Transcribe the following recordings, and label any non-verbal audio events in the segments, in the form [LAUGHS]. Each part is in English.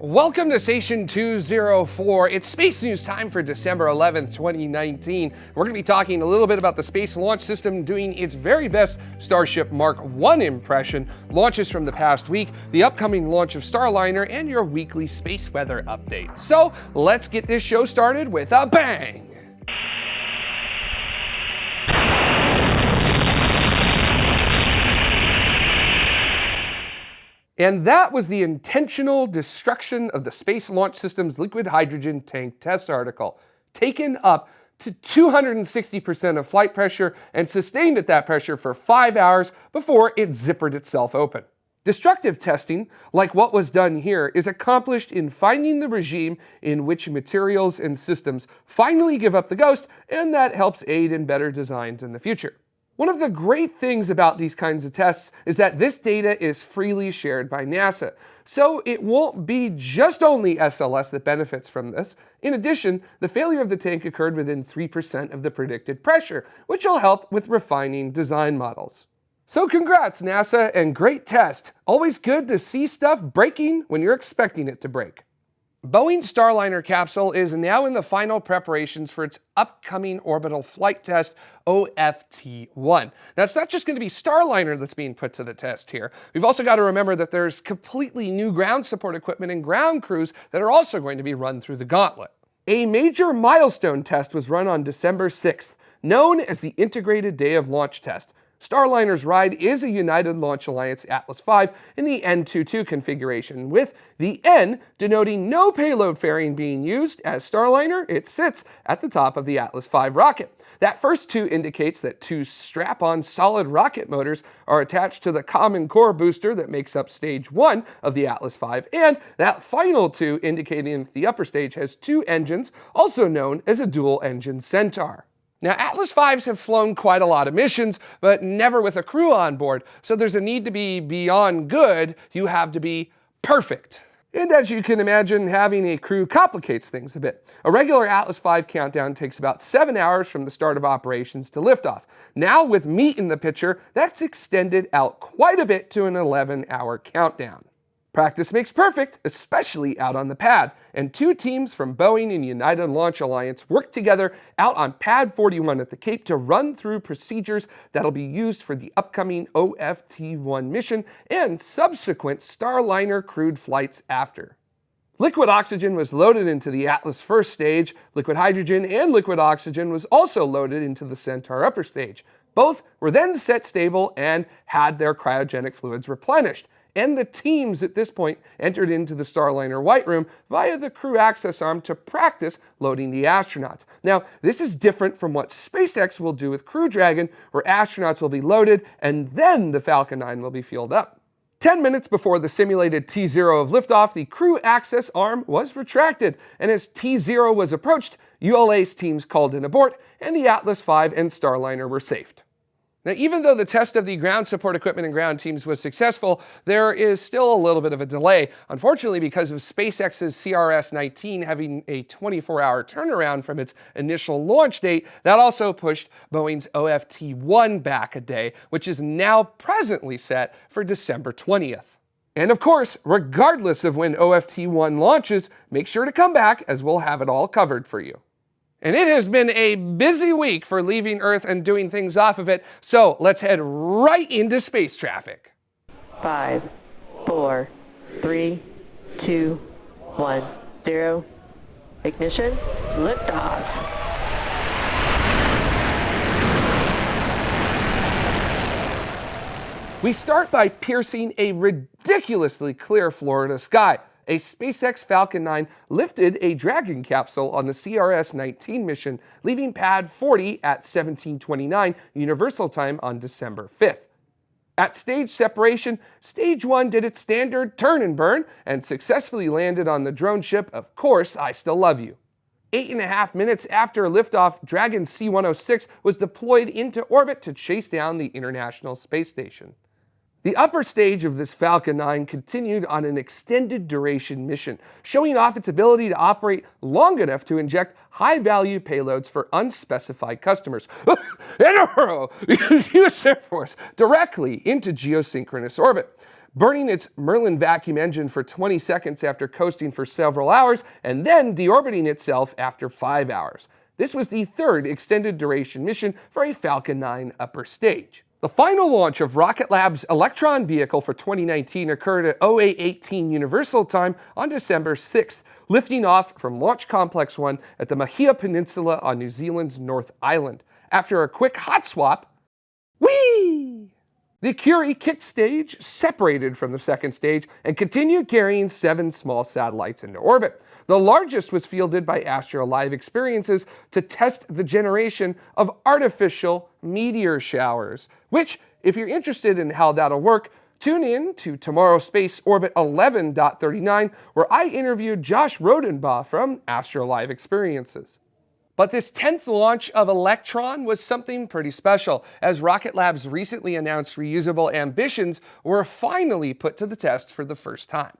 Welcome to Station 204. It's Space News time for December 11th, 2019. We're going to be talking a little bit about the Space Launch System doing its very best Starship Mark 1 impression, launches from the past week, the upcoming launch of Starliner, and your weekly space weather update. So let's get this show started with a bang! And that was the intentional destruction of the Space Launch System's liquid hydrogen tank test article, taken up to 260% of flight pressure and sustained at that pressure for five hours before it zippered itself open. Destructive testing, like what was done here, is accomplished in finding the regime in which materials and systems finally give up the ghost, and that helps aid in better designs in the future. One of the great things about these kinds of tests is that this data is freely shared by NASA. So it won't be just only SLS that benefits from this. In addition, the failure of the tank occurred within 3% of the predicted pressure, which will help with refining design models. So congrats NASA and great test. Always good to see stuff breaking when you're expecting it to break. Boeing's Starliner capsule is now in the final preparations for its upcoming orbital flight test, OFT-1. Now, it's not just going to be Starliner that's being put to the test here. We've also got to remember that there's completely new ground support equipment and ground crews that are also going to be run through the gauntlet. A major milestone test was run on December 6th, known as the Integrated Day of Launch Test, Starliner's ride is a United Launch Alliance Atlas V in the N22 configuration, with the N denoting no payload fairing being used, as Starliner, it sits at the top of the Atlas V rocket. That first two indicates that two strap-on solid rocket motors are attached to the common core booster that makes up stage one of the Atlas V, and that final two indicating that the upper stage has two engines, also known as a dual-engine Centaur. Now, Atlas V's have flown quite a lot of missions, but never with a crew on board, so there's a need to be beyond good, you have to be perfect. And as you can imagine, having a crew complicates things a bit. A regular Atlas V countdown takes about 7 hours from the start of operations to liftoff. Now with meat in the picture, that's extended out quite a bit to an 11 hour countdown. Practice makes perfect, especially out on the pad, and two teams from Boeing and United Launch Alliance worked together out on Pad 41 at the Cape to run through procedures that'll be used for the upcoming OFT-1 mission and subsequent Starliner crewed flights after. Liquid oxygen was loaded into the Atlas first stage, liquid hydrogen and liquid oxygen was also loaded into the Centaur upper stage. Both were then set stable and had their cryogenic fluids replenished and the teams at this point entered into the Starliner White Room via the crew access arm to practice loading the astronauts. Now, this is different from what SpaceX will do with Crew Dragon, where astronauts will be loaded and then the Falcon 9 will be fueled up. 10 minutes before the simulated T0 of liftoff, the crew access arm was retracted, and as T0 was approached, ULA's teams called an abort, and the Atlas V and Starliner were saved. Now, even though the test of the ground support equipment and ground teams was successful, there is still a little bit of a delay, unfortunately because of SpaceX's CRS-19 having a 24-hour turnaround from its initial launch date. That also pushed Boeing's OFT-1 back a day, which is now presently set for December 20th. And of course, regardless of when OFT-1 launches, make sure to come back as we'll have it all covered for you. And it has been a busy week for leaving Earth and doing things off of it, so let's head right into space traffic. Five, four, three, two, one, zero. Ignition, liftoff. We start by piercing a ridiculously clear Florida sky a SpaceX Falcon 9 lifted a Dragon capsule on the CRS-19 mission, leaving pad 40 at 1729 Universal Time on December 5th. At stage separation, stage 1 did its standard turn and burn and successfully landed on the drone ship Of Course I Still Love You. Eight and a half minutes after liftoff, Dragon C-106 was deployed into orbit to chase down the International Space Station. The upper stage of this Falcon 9 continued on an extended duration mission, showing off its ability to operate long enough to inject high-value payloads for unspecified customers. [LAUGHS] US uh, [LAUGHS] Air Force directly into geosynchronous orbit. burning its Merlin vacuum engine for 20 seconds after coasting for several hours, and then deorbiting itself after 5 hours. This was the third extended duration mission for a Falcon 9 upper stage. The final launch of Rocket Lab's Electron vehicle for 2019 occurred at 0818 Universal Time on December 6th, lifting off from Launch Complex 1 at the Mahia Peninsula on New Zealand's North Island. After a quick hot swap, whee! The Curie kicked stage separated from the second stage and continued carrying seven small satellites into orbit. The largest was fielded by Astro Live Experiences to test the generation of artificial meteor showers, which, if you're interested in how that'll work, tune in to Tomorrow Space Orbit 11.39, where I interviewed Josh Rodenbaugh from Astro Live Experiences. But this 10th launch of Electron was something pretty special, as Rocket Lab's recently announced reusable ambitions were finally put to the test for the first time.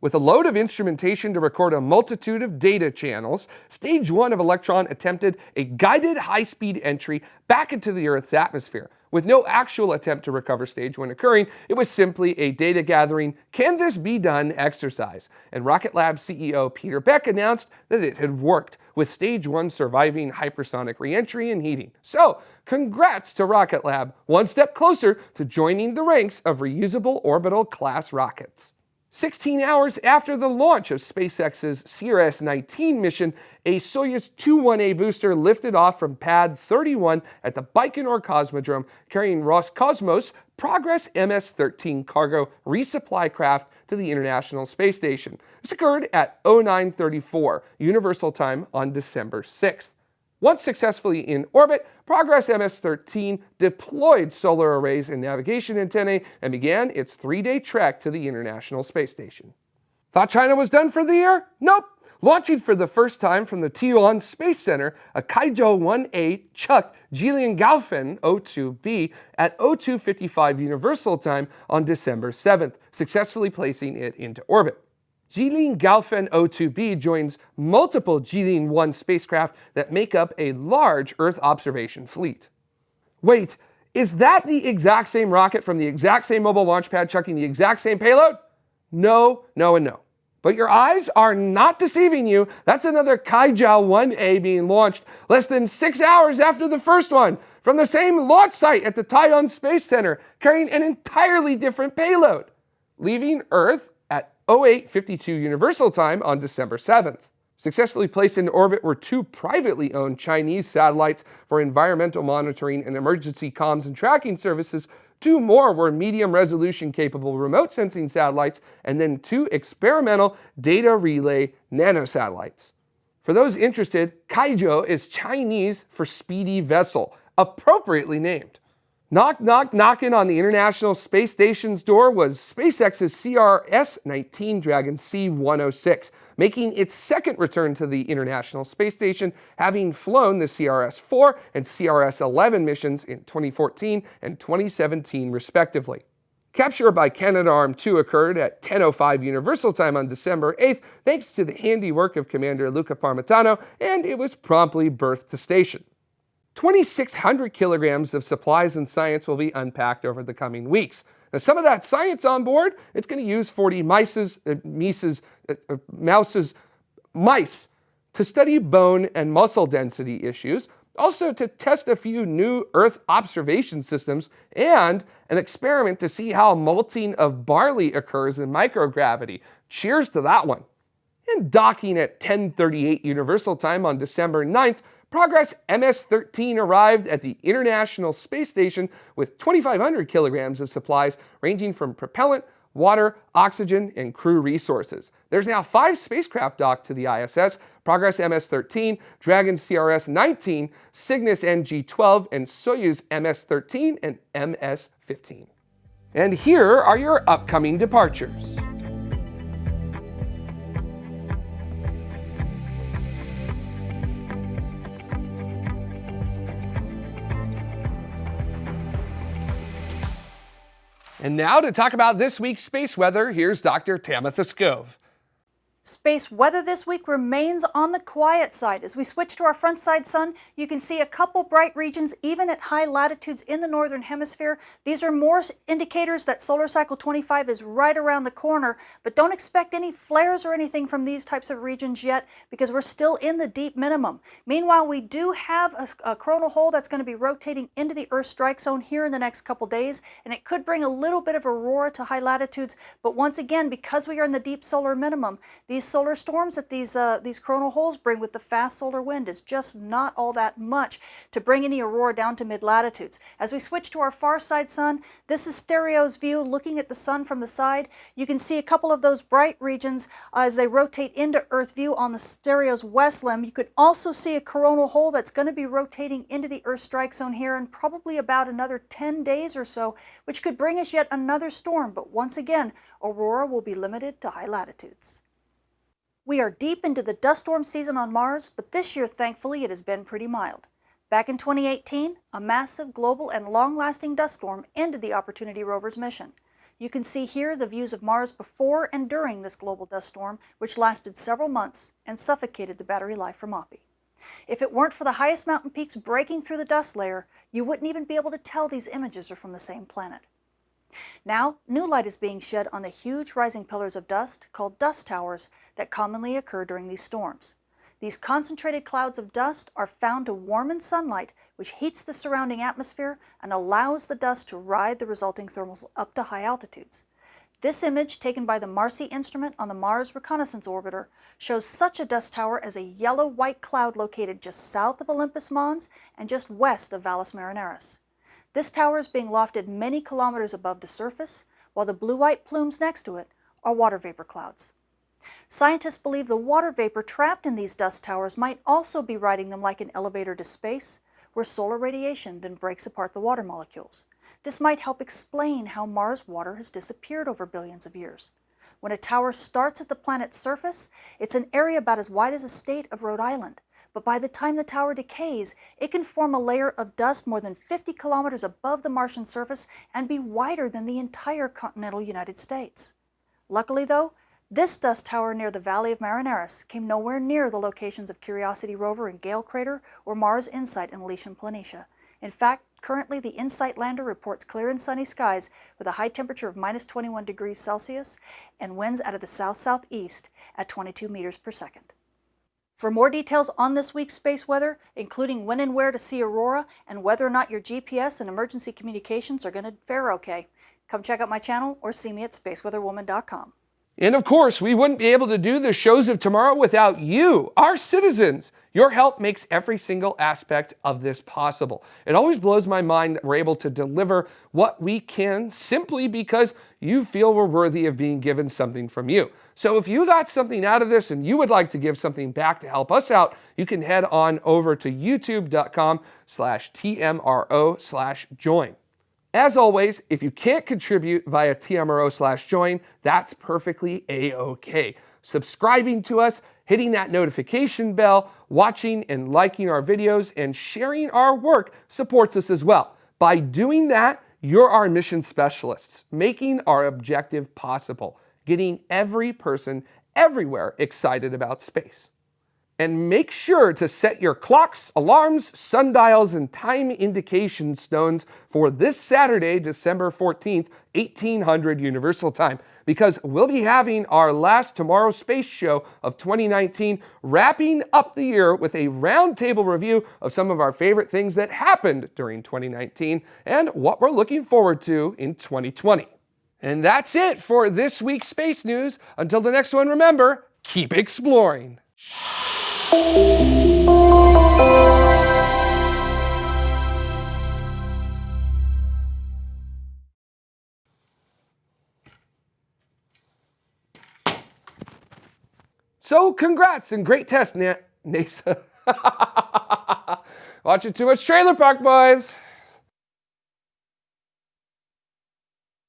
With a load of instrumentation to record a multitude of data channels, Stage 1 of Electron attempted a guided high-speed entry back into the Earth's atmosphere. With no actual attempt to recover Stage 1 occurring, it was simply a data gathering, can this be done exercise. And Rocket Lab CEO Peter Beck announced that it had worked, with Stage 1 surviving hypersonic reentry and heating. So, congrats to Rocket Lab, one step closer to joining the ranks of reusable orbital class rockets. 16 hours after the launch of SpaceX's CRS-19 mission, a Soyuz 21A booster lifted off from Pad 31 at the Baikonur Cosmodrome, carrying Roscosmos Progress MS-13 cargo resupply craft to the International Space Station. This occurred at 0934 Universal Time on December 6th. Once successfully in orbit, Progress MS-13 deployed solar arrays and navigation antennae and began its three-day trek to the International Space Station. Thought China was done for the year? Nope. Launching for the first time from the Taiyuan Space Center, a Kuaizhou 1A chucked Jilin Gaofen 02B at 0255 Universal Time on December 7th, successfully placing it into orbit. Jilin Gaofen 02b joins multiple Jilin 1 spacecraft that make up a large Earth observation fleet. Wait, is that the exact same rocket from the exact same mobile launch pad chucking the exact same payload? No, no, and no. But your eyes are not deceiving you. That's another Kuaizhou 1A being launched less than six hours after the first one from the same launch site at the Taiyuan Space Center, carrying an entirely different payload, leaving Earth 0852 Universal Time on December 7th. Successfully placed in orbit were two privately owned Chinese satellites for environmental monitoring and emergency comms and tracking services. Two more were medium resolution capable remote sensing satellites, and then two experimental data relay nanosatellites. For those interested, Kuaizhou is Chinese for speedy vessel, appropriately named. Knock, knock, knocking on the International Space Station's door was SpaceX's CRS-19 Dragon C-106, making its second return to the International Space Station, having flown the CRS-4 and CRS-11 missions in 2014 and 2017 respectively. Capture by Canadarm2 occurred at 10.05 Universal Time on December 8th thanks to the handiwork of Commander Luca Parmitano, and it was promptly berthed to station. 2,600 kilograms of supplies and science will be unpacked over the coming weeks. Now, some of that science on board, it's going to use 40 mices, uh, mices, uh, uh, mouses, mice to study bone and muscle density issues, also to test a few new Earth observation systems, and an experiment to see how malting of barley occurs in microgravity. Cheers to that one. Docking at 1038 Universal Time on December 9th, Progress MS-13 arrived at the International Space Station with 2,500 kilograms of supplies ranging from propellant, water, oxygen, and crew resources. There's now five spacecraft docked to the ISS, Progress MS-13, Dragon CRS-19, Cygnus NG-12, and Soyuz MS-13 and MS-15. And here are your upcoming departures. And now to talk about this week's space weather, here's Dr. Tamitha Skov. Space weather this week remains on the quiet side. As we switch to our front side sun, you can see a couple bright regions even at high latitudes in the northern hemisphere. These are more indicators that solar cycle 25 is right around the corner, but don't expect any flares or anything from these types of regions yet because we're still in the deep minimum. Meanwhile, we do have a, a coronal hole that's going to be rotating into the Earth strike zone here in the next couple days, and it could bring a little bit of aurora to high latitudes, but once again, because we are in the deep solar minimum, these solar storms that these, uh, these coronal holes bring with the fast solar wind is just not all that much to bring any aurora down to mid-latitudes. As we switch to our far side sun, this is STEREO's view looking at the sun from the side. You can see a couple of those bright regions uh, as they rotate into Earth view on the STEREO's west limb. You could also see a coronal hole that's going to be rotating into the Earth strike zone here in probably about another 10 days or so, which could bring us yet another storm. But once again, aurora will be limited to high latitudes. We are deep into the dust storm season on Mars, but this year, thankfully, it has been pretty mild. Back in 2018, a massive global and long-lasting dust storm ended the Opportunity rover's mission. You can see here the views of Mars before and during this global dust storm, which lasted several months and suffocated the battery life from Oppy. If it weren't for the highest mountain peaks breaking through the dust layer, you wouldn't even be able to tell these images are from the same planet. Now, new light is being shed on the huge rising pillars of dust, called dust towers, that commonly occur during these storms. These concentrated clouds of dust are found to warm in sunlight, which heats the surrounding atmosphere and allows the dust to ride the resulting thermals up to high altitudes. This image, taken by the MARCI instrument on the Mars Reconnaissance Orbiter, shows such a dust tower as a yellow-white cloud located just south of Olympus Mons and just west of Valles Marineris. This tower is being lofted many kilometers above the surface, while the blue-white plumes next to it are water vapor clouds. Scientists believe the water vapor trapped in these dust towers might also be riding them like an elevator to space, where solar radiation then breaks apart the water molecules. This might help explain how Mars water has disappeared over billions of years. When a tower starts at the planet's surface, it's an area about as wide as the state of Rhode Island. But by the time the tower decays, it can form a layer of dust more than 50 kilometers above the Martian surface and be wider than the entire continental United States. Luckily, though, this dust tower near the Valley of Marineris came nowhere near the locations of Curiosity rover in Gale Crater or Mars InSight in Elysium Planitia. In fact, currently the InSight lander reports clear and sunny skies with a high temperature of minus 21 degrees Celsius and winds out of the south-southeast at 22 meters per second. For more details on this week's space weather, including when and where to see aurora and whether or not your GPS and emergency communications are going to fare okay, come check out my channel or see me at spaceweatherwoman.com. And of course, we wouldn't be able to do the shows of tomorrow without you, our citizens. Your help makes every single aspect of this possible. It always blows my mind that we're able to deliver what we can simply because you feel we're worthy of being given something from you. So if you got something out of this and you would like to give something back to help us out, you can head on over to youtube.com slash TMRO slash join. As always, if you can't contribute via TMRO slash join, that's perfectly a-okay. Subscribing to us, hitting that notification bell, watching and liking our videos, and sharing our work supports us as well. By doing that, you're our mission specialists, making our objective possible, getting every person everywhere excited about space. And make sure to set your clocks, alarms, sundials, and time indication stones for this Saturday, December 14th, 1800 Universal Time, because we'll be having our last Tomorrow Space Show of 2019, wrapping up the year with a roundtable review of some of our favorite things that happened during 2019 and what we're looking forward to in 2020. And that's it for this week's space news. Until the next one, remember, keep exploring. So congrats and great test, Na NASA. [LAUGHS] Watching too much Trailer Park Boys.